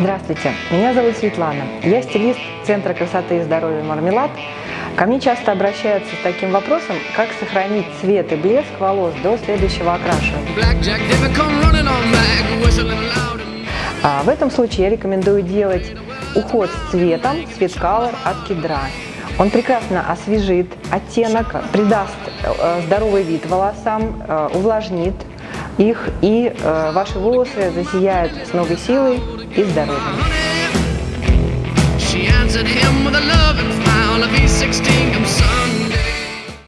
Здравствуйте, меня зовут Светлана. Я стилист Центра красоты и здоровья «Мармелад». Ко мне часто обращаются с таким вопросом, как сохранить цвет и блеск волос до следующего окрашивания. А в этом случае я рекомендую делать уход с цветом, цвет Color от кедра. Он прекрасно освежит оттенок, придаст э, здоровый вид волосам, э, увлажнит их, и э, ваши волосы засияют с новой силой и здоровьем.